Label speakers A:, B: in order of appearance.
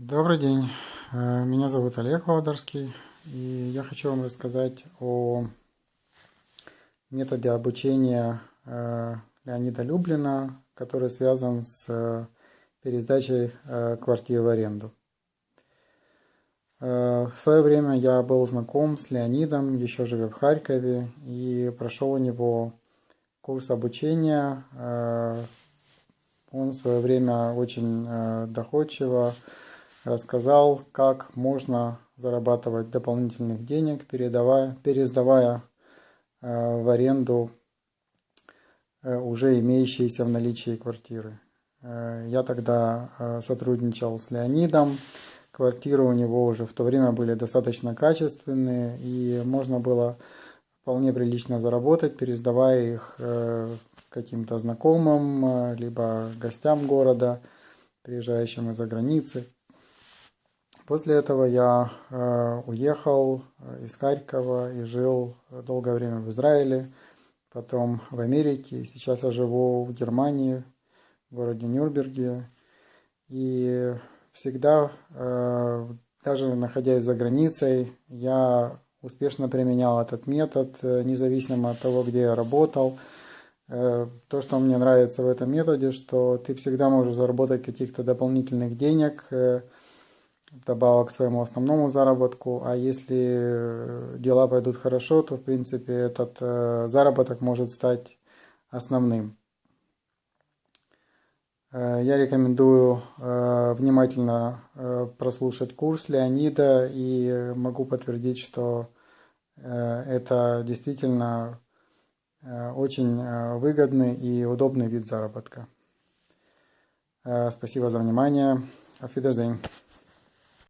A: Добрый день, Э, меня зовут Олег Володарский, и я хочу вам рассказать о методе обучения э, Леонида Люблина, который связан с э, пересдачей квартир в аренду. В свое время я был знаком с Леонидом, еще живя в Харькове, и прошел у него курс обучения. Он в свое время очень доходчиво рассказал, как можно зарабатывать дополнительных денег, передавая, пересдавая э, в аренду э, уже имеющиеся в наличии квартиры. Э, я тогда сотрудничал с Леонидом. Квартиры у него уже в то время были достаточно качественные, и можно было вполне прилично заработать, пересдавая их каким-то знакомым, либо гостям города, приезжающим из-за границы. После этого я э, уехал э, из Харькова и жил долгое время в Израиле, потом в Америке. Сейчас я живу в Германии, в городе Нюрнберге. И всегда, э, даже находясь за границей, я успешно применял этот метод, независимо от того, где я работал. То, что мне нравится в этом методе, что ты всегда можешь заработать каких-то дополнительных денег – добавок к своему основному заработку. А если э, дела пойдут хорошо, то в принципе этот э, заработок может стать основным. Э, я рекомендую внимательно прослушать курс Леонида и могу подтвердить, что это действительно очень выгодный и удобный вид заработка. Спасибо за внимание. Auf Wiedersehen.